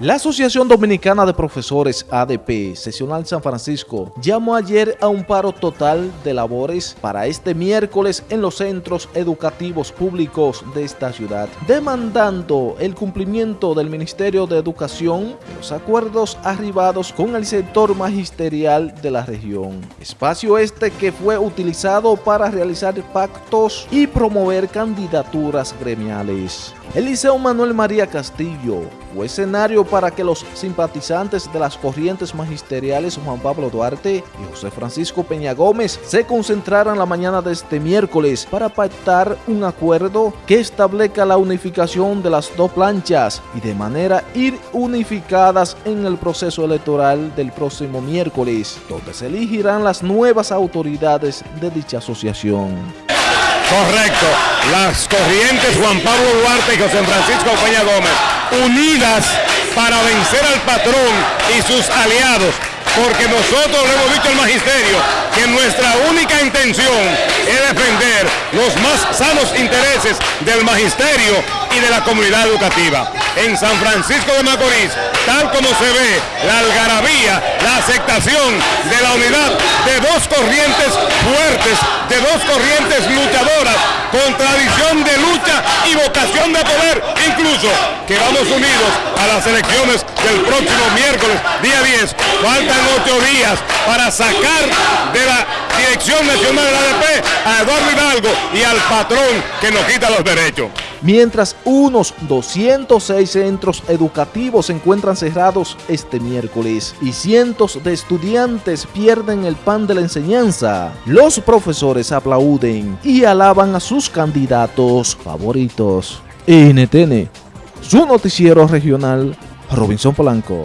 La Asociación Dominicana de Profesores ADP Sesional San Francisco llamó ayer a un paro total de labores para este miércoles en los centros educativos públicos de esta ciudad, demandando el cumplimiento del Ministerio de Educación de los acuerdos arribados con el sector magisterial de la región. Espacio este que fue utilizado para realizar pactos y promover candidaturas gremiales. El Liceo Manuel María Castillo fue escenario para que los simpatizantes de las corrientes magisteriales Juan Pablo Duarte y José Francisco Peña Gómez se concentraran la mañana de este miércoles para pactar un acuerdo que establezca la unificación de las dos planchas y de manera ir unificadas en el proceso electoral del próximo miércoles, donde se elegirán las nuevas autoridades de dicha asociación. Correcto. Las corrientes Juan Pablo Duarte y José Francisco Peña Gómez, unidas para vencer al patrón y sus aliados, porque nosotros le hemos dicho al magisterio que nuestra única intención es defender los más sanos intereses del magisterio y de la comunidad educativa. En San Francisco de Macorís, tal como se ve, la algarabía, la aceptación de la unidad de dos corrientes fuertes, de dos corrientes luchadoras, con tradición de lucha y vocación de poder, incluso que vamos unidos a las elecciones del próximo miércoles, día 10. Faltan ocho días para sacar de la Dirección Nacional de la ADP a Eduardo Hidalgo y al patrón que nos quita los derechos. Mientras unos 206 centros educativos se encuentran cerrados este miércoles y cientos de estudiantes pierden el pan de la enseñanza, los profesores aplauden y alaban a sus candidatos favoritos. NTN, su noticiero regional, Robinson Polanco.